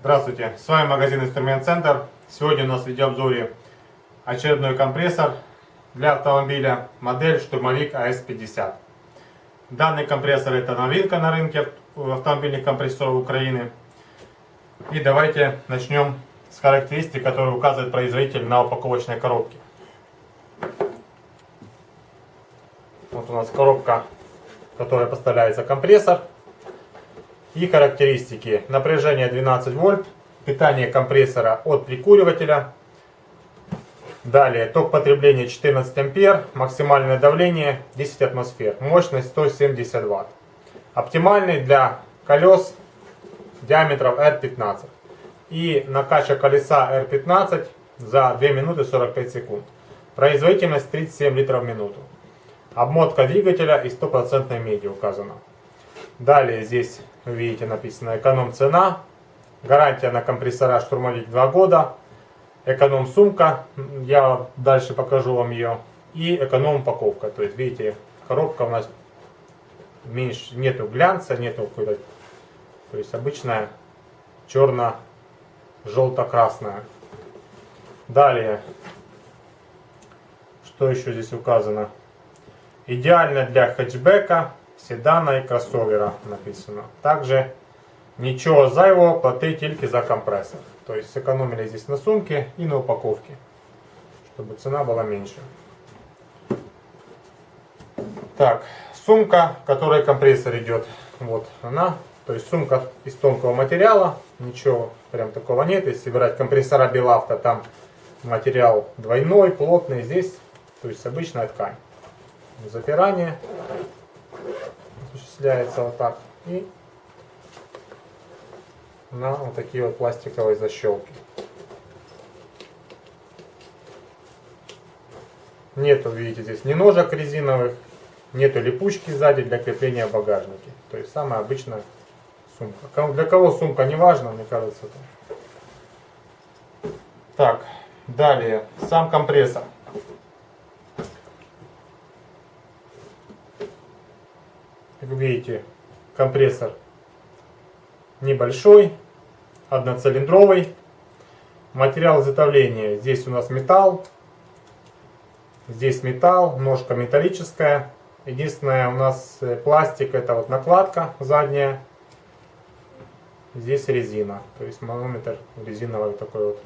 Здравствуйте, с вами магазин Инструмент Центр. Сегодня у нас в видеообзоре очередной компрессор для автомобиля модель Штурмовик АС-50. Данный компрессор это новинка на рынке автомобильных компрессоров Украины. И давайте начнем с характеристик, которые указывает производитель на упаковочной коробке. Вот у нас коробка, в которой поставляется компрессор и характеристики. Напряжение 12 вольт, питание компрессора от прикуривателя. Далее, ток потребления 14 ампер, максимальное давление 10 атмосфер, мощность 170 ватт. Оптимальный для колес диаметров R15. И накачка колеса R15 за 2 минуты 45 секунд. Производительность 37 литров в минуту. Обмотка двигателя и 100% меди указана. Далее здесь видите написано эконом цена. Гарантия на компрессора штурмовик 2 года. Эконом сумка. Я дальше покажу вам ее. И эконом упаковка. То есть видите коробка у нас меньше, нету глянца, нету какой-то, то есть обычная черно-желто-красная. Далее, что еще здесь указано? Идеально для хэтчбека, седана и кроссовера написано. Также ничего зайвого, плати только за компрессор. То есть сэкономили здесь на сумке и на упаковке, чтобы цена была меньше. Так, сумка, в которой компрессор идет, вот она. То есть сумка из тонкого материала, ничего прям такого нет. Если брать компрессора Белавто, там материал двойной, плотный. Здесь, то есть обычная ткань. Запирание осуществляется вот так. И на вот такие вот пластиковые защелки. Нету, видите, здесь ни ножек резиновых, нету липучки сзади для крепления в багажнике. То есть самая обычная сумка. Для кого сумка не важно, мне кажется. Это. Так, далее, сам компрессор. Как видите, компрессор небольшой, одноцилиндровый. Материал изготовления. Здесь у нас металл. Здесь металл, ножка металлическая. Единственное у нас э, пластик, это вот накладка задняя. Здесь резина, то есть манометр резиновый такой вот.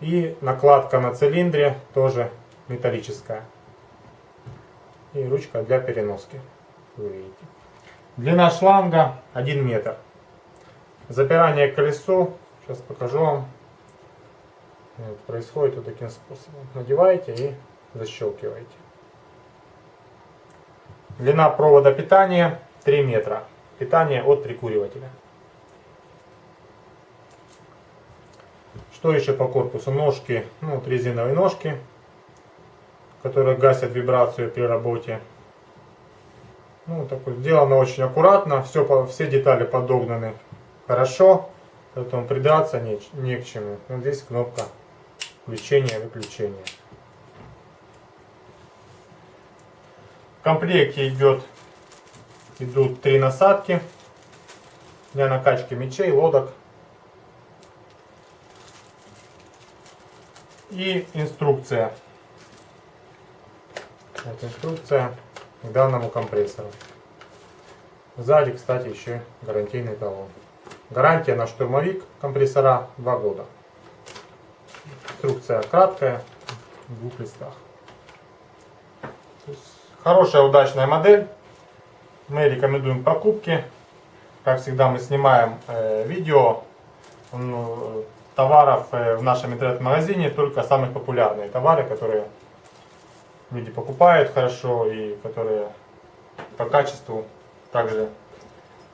И накладка на цилиндре тоже металлическая. И ручка для переноски, вы видите. Длина шланга 1 метр. Запирание к колесу, сейчас покажу вам. Происходит вот таким способом. Надеваете и защелкиваете. Длина провода питания 3 метра. Питание от прикуривателя. Что еще по корпусу? Ножки, ну вот резиновые ножки, которые гасят вибрацию при работе. Ну, такое, сделано очень аккуратно, все, все детали подогнаны хорошо, поэтому придаться не, не к чему. Вот здесь кнопка включения-выключения. В комплекте идет, идут три насадки для накачки мечей, лодок. И инструкция. Это инструкция к данному компрессору. Сзади, кстати, еще гарантийный талон. Гарантия на штурмовик компрессора 2 года. Инструкция краткая, в двух листах. Хорошая, удачная модель. Мы рекомендуем покупки. Как всегда мы снимаем э, видео ну, товаров э, в нашем интернет-магазине, только самые популярные товары, которые люди покупают хорошо и которые по качеству также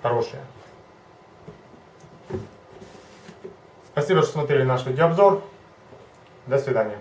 хорошие. Спасибо, что смотрели наш видеообзор. До свидания.